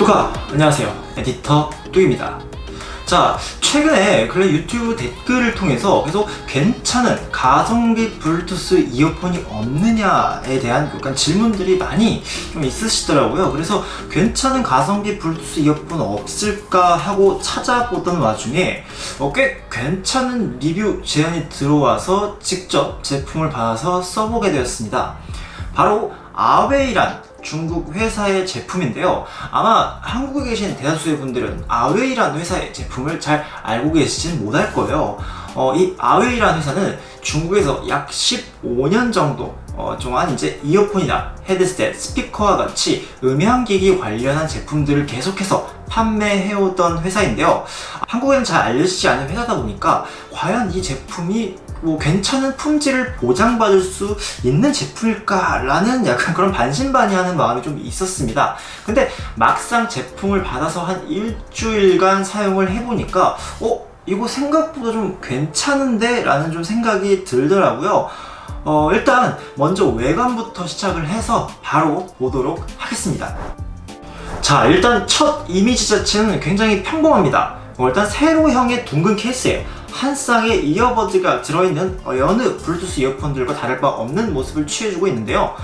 뚜가? 안녕하세요. 에디터 뚜입니다. 자 최근에 근래 유튜브 댓글을 통해서 계속 괜찮은 가성비 블루투스 이어폰이 없느냐에 대한 약간 질문들이 많이 좀 있으시더라고요. 그래서 괜찮은 가성비 블루투스 이어폰 없을까 하고 찾아보던 와중에 어, 꽤 괜찮은 리뷰 제안이 들어와서 직접 제품을 받아서 써보게 되었습니다. 바로 아웨이란 중국 회사의 제품인데요. 아마 한국에 계신 대다수의 분들은 아웨이라는 회사의 제품을 잘 알고 계시진 못할 거예요. 어, 이 아웨이라는 회사는 중국에서 약 15년 정도 어, 동안 이제 이어폰이나 헤드셋, 스피커와 같이 음향기기 관련한 제품들을 계속해서 판매해오던 회사인데요 한국에는 잘 알려지지 않은 회사다 보니까 과연 이 제품이 뭐 괜찮은 품질을 보장받을 수 있는 제품일까 라는 약간 그런 반신반의하는 마음이 좀 있었습니다 근데 막상 제품을 받아서 한 일주일간 사용을 해보니까 어? 이거 생각보다 좀 괜찮은데? 라는 좀 생각이 들더라고요 어, 일단 먼저 외관부터 시작을 해서 바로 보도록 하겠습니다. 자 일단 첫 이미지 자체는 굉장히 평범합니다. 어, 일단 세로형의 둥근 케이스에 한 쌍의 이어버드가 들어있는 여느 블루투스 이어폰들과 다를 바 없는 모습을 취해주고 있는데요.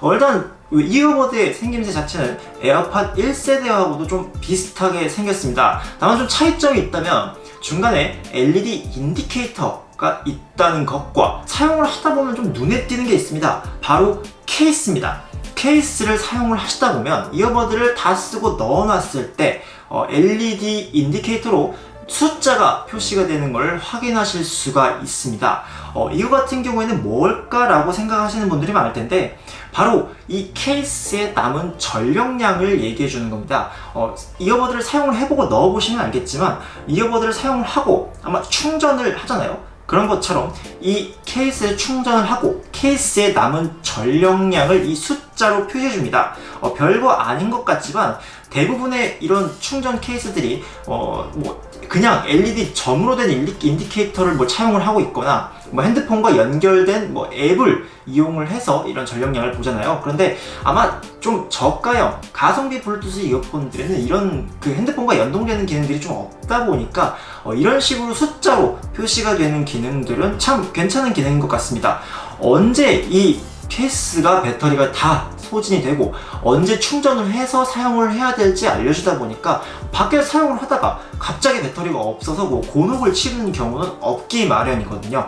어, 일단 earbud의 생김새 자체는 에어팟 1세대하고도 좀 비슷하게 생겼습니다. 다만 좀 차이점이 있다면 중간에 LED indicator가 있다는 것과 사용을 하다 보면 좀 눈에 띄는 게 있습니다. 바로 케이스입니다. 케이스를 사용을 하시다 보면 earbud를 다 쓰고 넣어놨을 때 어, LED indicator로 숫자가 표시가 되는 걸 확인하실 수가 있습니다. 어, 이거 같은 경우에는 뭘까라고 생각하시는 분들이 많을 텐데 바로 이 케이스에 남은 전력량을 얘기해 주는 겁니다. 어, 이어버드를 사용을 해보고 넣어보시면 알겠지만 이어버드를 사용을 하고 아마 충전을 하잖아요 그런 것처럼 이 케이스에 충전을 하고 케이스에 남은 전력량을 이 숫자로 표시해 줍니다. 어, 별거 아닌 것 같지만 대부분의 이런 충전 케이스들이 어, 뭐 그냥 LED 점으로 된 indicator를 뭐 차용을 하고 있거나 뭐 핸드폰과 연결된 뭐 앱을 이용을 해서 이런 전력량을 보잖아요. 그런데 아마 좀 저가형 가성비 블루투스 이어폰들에는 이런 그 핸드폰과 연동되는 기능들이 좀 없다 보니까 어 이런 식으로 숫자로 표시가 되는 기능들은 참 괜찮은 기능인 것 같습니다. 언제 이 케이스가 배터리가 다 소진이 되고 언제 충전을 해서 사용을 해야 될지 알려주다 보니까 밖에 사용을 하다가 갑자기 배터리가 없어서 뭐 곤혹을 치르는 경우는 없기 마련이거든요.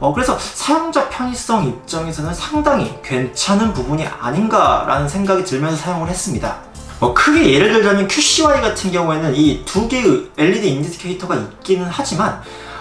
어, 그래서 사용자 편의성 입장에서는 상당히 괜찮은 부분이 아닌가 라는 생각이 들면서 사용을 했습니다. 뭐 크게 예를 들자면 QCY 같은 경우에는 이 두 개의 LED 인디케이터가 있기는 하지만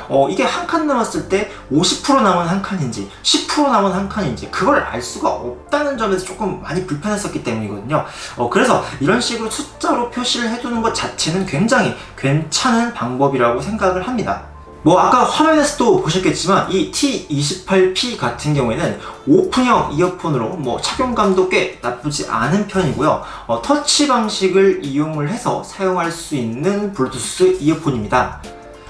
어, 이게 한 칸 남았을 때 50% 남은 한 칸인지 10% 남은 한 칸인지 그걸 알 수가 없다는 점에서 조금 많이 불편했었기 때문이거든요. 어, 그래서 이런 식으로 숫자로 표시를 해두는 것 자체는 굉장히 괜찮은 방법이라고 생각을 합니다. 뭐 아까 화면에서도 보셨겠지만 이 T28P 같은 경우에는 오픈형 이어폰으로 뭐 착용감도 꽤 나쁘지 않은 편이고요. 어, 터치 방식을 이용을 해서 사용할 수 있는 블루투스 이어폰입니다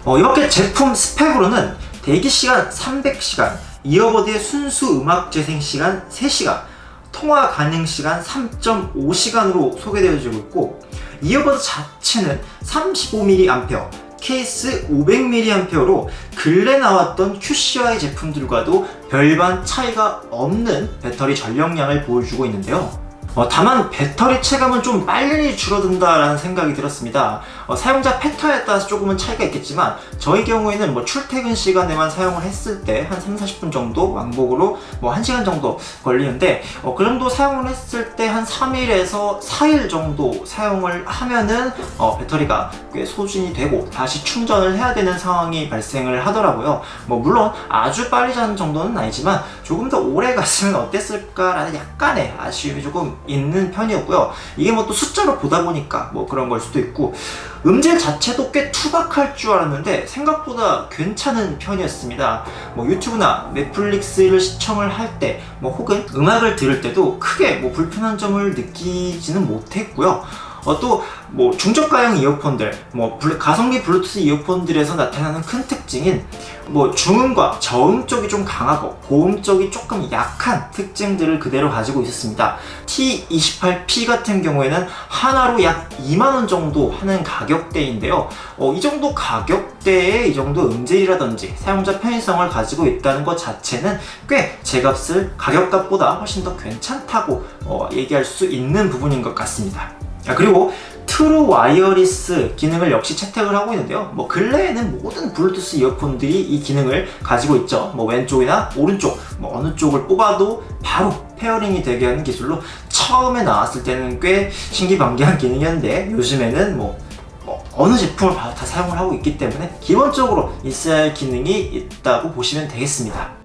어, 이렇게 제품 스펙으로는 대기시간 300시간, 이어버드의 순수 음악 재생시간 3시간, 통화 가능시간 3.5시간으로 소개되어지고 있고 이어버드 자체는 35mAh, 케이스 500mAh로 근래 나왔던 QCY 제품들과도 별반 차이가 없는 배터리 전력량을 보여주고 있는데요 어, 다만 배터리 체감은 좀 빨리 줄어든다라는 생각이 들었습니다. 어, 사용자 패턴에 따라서 조금은 차이가 있겠지만 저희 경우에는 뭐 출퇴근 시간에만 사용을 했을 때 한 3, 40분 정도 왕복으로 뭐 1시간 정도 걸리는데 어, 그 정도 사용을 했을 때 한 3일에서 4일 정도 사용을 하면은 어, 배터리가 꽤 소진이 되고 다시 충전을 해야 되는 상황이 발생을 하더라고요. 뭐 물론 아주 빨리 자는 정도는 아니지만 조금 더 오래 갔으면 어땠을까라는 약간의 아쉬움이 조금 있는 편이었고요. 이게 뭐 또 숫자로 보다 보니까 뭐 그런 걸 수도 있고 음질 자체도 꽤 투박할 줄 알았는데 생각보다 괜찮은 편이었습니다. 뭐 유튜브나 넷플릭스를 시청을 할 때 뭐 혹은 음악을 들을 때도 크게 뭐 불편한 점을 느끼지는 못했고요 어, 또뭐 중저가형 이어폰들, 뭐 가성비 블루투스 이어폰들에서 나타나는 큰 특징인 뭐 중음과 저음 쪽이 좀 강하고 고음 쪽이 조금 약한 특징들을 그대로 가지고 있었습니다. T28P 같은 경우에는 하나로 약 2만원 정도 하는 가격대인데요. 어, 이 정도 가격대에 이 정도 음질이라든지 사용자 편의성을 가지고 있다는 것 자체는 꽤 제값을 가격값보다 훨씬 더 괜찮다고 어, 얘기할 수 있는 부분인 것 같습니다. 아, 그리고 true wireless 기능을 역시 채택을 하고 있는데요. 뭐 근래에는 모든 블루투스 이어폰들이 이 기능을 가지고 있죠. 뭐 왼쪽이나 오른쪽, 뭐 어느 쪽을 뽑아도 바로 pairing이 되게 하는 기술로 처음에 나왔을 때는 꽤 신기방기한 기능이었는데 요즘에는 뭐, 뭐 어느 제품을 다 사용을 하고 있기 때문에 기본적으로 있어야 할 기능이 있다고 보시면 되겠습니다.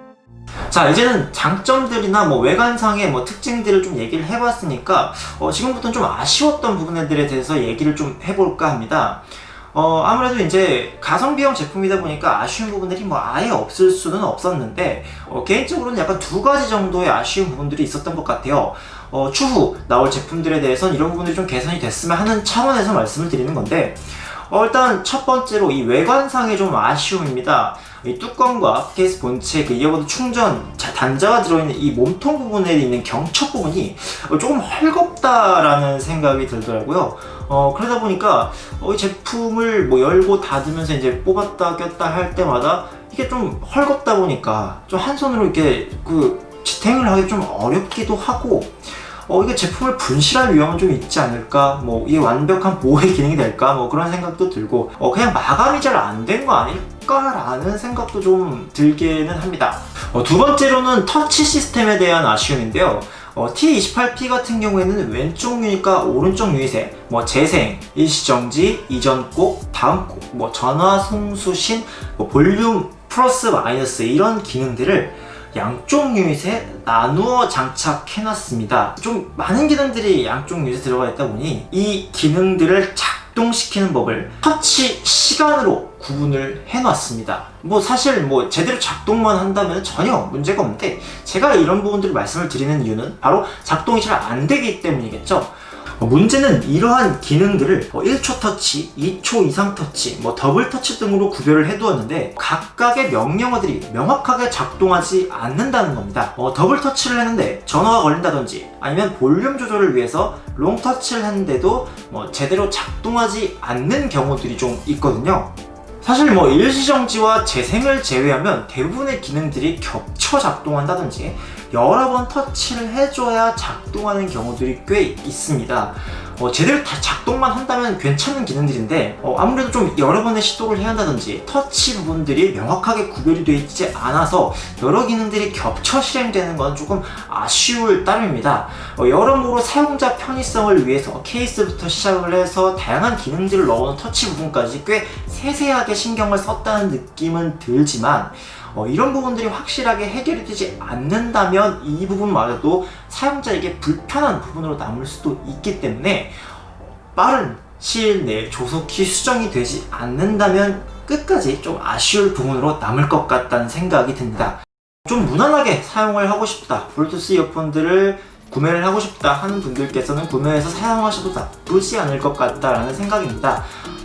자 이제는 장점들이나 뭐 외관상의 뭐 특징들을 좀 얘기를 해봤으니까 어, 지금부터는 좀 아쉬웠던 부분들에 대해서 얘기를 좀 해볼까 합니다. 어, 아무래도 이제 가성비형 제품이다 보니까 아쉬운 부분들이 뭐 아예 없을 수는 없었는데 어, 개인적으로는 약간 두 가지 정도의 아쉬운 부분들이 있었던 것 같아요. 어, 추후 나올 제품들에 대해서는 이런 부분들이 좀 개선이 됐으면 하는 차원에서 말씀을 드리는 건데 어, 일단 첫 번째로 이 외관상의 좀 아쉬움입니다. 이 뚜껑과 케이스 본체 그 이어버드 충전 자- 단자가 들어있는 이 몸통 부분에 있는 경첩 부분이 어, 조금 헐겁다라는 생각이 들더라고요. 어, 그러다 보니까 어, 이 제품을 뭐 열고 닫으면서 이제 뽑았다 꼈다 할 때마다 이게 좀 헐겁다 보니까 좀 한 손으로 이렇게 그 지탱을 하기 좀 어렵기도 하고 어, 이게 제품을 분실할 위험은 좀 있지 않을까? 뭐, 이게 완벽한 보호의 기능이 될까? 뭐, 그런 생각도 들고, 어, 그냥 마감이 잘 안 된 거 아닐까 라는 생각도 좀 들기는 합니다. 어, 두 번째로는 터치 시스템에 대한 아쉬움인데요. 어, T28P 같은 경우에는 왼쪽 유닛과 오른쪽 유닛에 뭐 재생, 일시정지, 이전 곡, 다음 곡, 뭐 전화 송수신, 뭐 볼륨 플러스 마이너스 이런 기능들을 양쪽 유닛에 나누어 장착해놨습니다. 좀 많은 기능들이 양쪽 유닛에 들어가 있다 보니 이 기능들을 작동시키는 법을 터치 시간으로 구분을 해놨습니다. 뭐 사실 뭐 제대로 작동만 한다면 전혀 문제가 없는데 제가 이런 부분들을 말씀을 드리는 이유는 바로 작동이 잘 안 되기 때문이겠죠. 어, 문제는 이러한 기능들을 뭐 1초 터치, 2초 이상 터치, 뭐 더블 터치 등으로 구별을 해두었는데 각각의 명령어들이 명확하게 작동하지 않는다는 겁니다. 어, 더블 터치를 했는데 전화가 걸린다든지 아니면 볼륨 조절을 위해서 long 터치를 했는데도 뭐 제대로 작동하지 않는 경우들이 좀 있거든요. 사실 뭐 일시정지와 재생을 제외하면 대부분의 기능들이 겹쳐 작동한다든지 여러 번 터치를 해줘야 작동하는 경우들이 꽤 있습니다. 어, 제대로 다 작동만 한다면 괜찮은 기능들인데 어, 아무래도 좀 여러 번의 시도를 해야 한다든지 터치 부분들이 명확하게 구별이 되어 있지 않아서 여러 기능들이 겹쳐 실행되는 건 조금 아쉬울 따름입니다. 어, 여러모로 사용자 편의성을 위해서 케이스부터 시작을 해서 다양한 기능들을 넣어놓은 터치 부분까지 꽤 세세하게 신경을 썼다는 느낌은 들지만 어, 이런 부분들이 확실하게 해결이 되지 않는다면 이 부분마저도 사용자에게 불편한 부분으로 남을 수도 있기 때문에 빠른 시일 내에 조속히 수정이 되지 않는다면 끝까지 좀 아쉬울 부분으로 남을 것 같다는 생각이 듭니다. 좀 무난하게 사용을 하고 싶다. 블루투스 이어폰들을 구매를 하고 싶다 하는 분들께서는 구매해서 사용하셔도 나쁘지 않을 것 같다라는 생각입니다.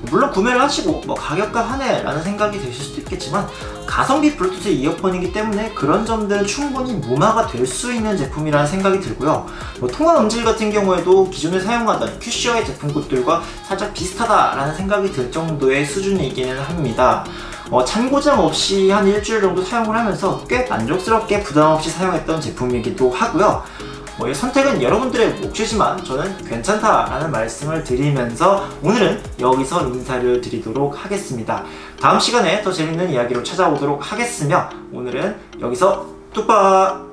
물론 구매를 하시고 뭐 가격값 하네 라는 생각이 드실 수도 있겠지만 가성비 블루투스 이어폰이기 때문에 그런 점들은 충분히 무마가 될 수 있는 제품이라는 생각이 들고요. 뭐 통화 음질 같은 경우에도 기존에 사용하던 큐시어의 제품급들과 살짝 비슷하다라는 생각이 들 정도의 수준이기는 합니다. 어, 참고장 없이 한 일주일 정도 사용을 하면서 꽤 만족스럽게 부담 없이 사용했던 제품이기도 하고요. 뭐, 이 선택은 여러분들의 몫이지만 저는 괜찮다라는 말씀을 드리면서 오늘은 여기서 인사를 드리도록 하겠습니다. 다음 시간에 더 재밌는 이야기로 찾아오도록 하겠으며 오늘은 여기서 뚝박!